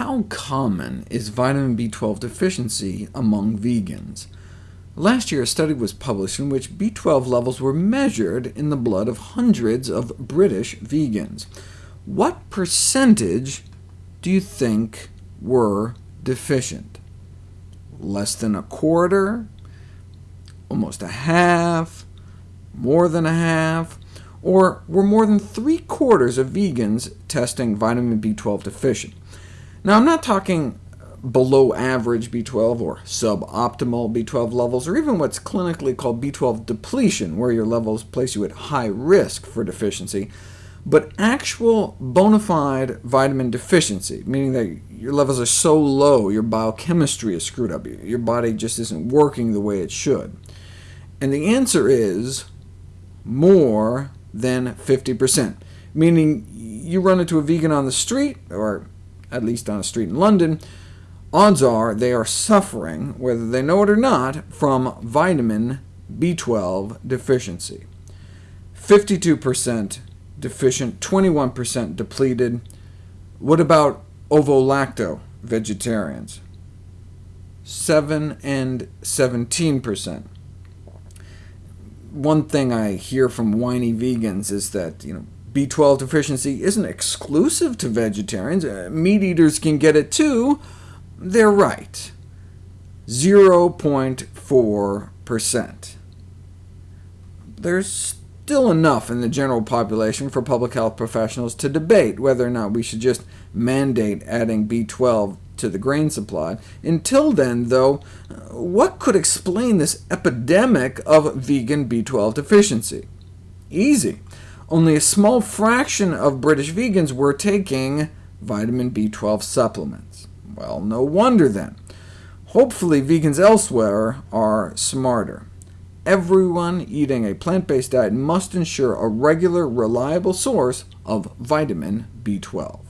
How common is vitamin B12 deficiency among vegans? Last year, a study was published in which B12 levels were measured in the blood of hundreds of British vegans. What percentage do you think were deficient? Less than a quarter? Almost a half? More than a half? Or were more than three-quarters of vegans testing vitamin B12 deficient? Now, I'm not talking below average B12 or suboptimal B12 levels, or even what's clinically called B12 depletion, where your levels place you at high risk for deficiency, but actual bona fide vitamin deficiency, meaning that your levels are so low, your biochemistry is screwed up, your body just isn't working the way it should. And the answer is more than 50%, meaning you run into a vegan on the street, or at least on a street in London, odds are they are suffering, whether they know it or not, from vitamin B12 deficiency. 52% deficient, 21% depleted. What about ovo-lacto vegetarians? 7 and 17% one thing I hear from whiny vegans is that you know, B12 deficiency isn't exclusive to vegetarians. Uh, meat eaters can get it too. They're right. 0.4%. There's still enough in the general population for public health professionals to debate whether or not we should just mandate adding B12 to the grain supply. Until then, though, what could explain this epidemic of vegan B12 deficiency? Easy. Only a small fraction of British vegans were taking vitamin B12 supplements. Well, no wonder then. Hopefully vegans elsewhere are smarter. Everyone eating a plant-based diet must ensure a regular, reliable source of vitamin B12.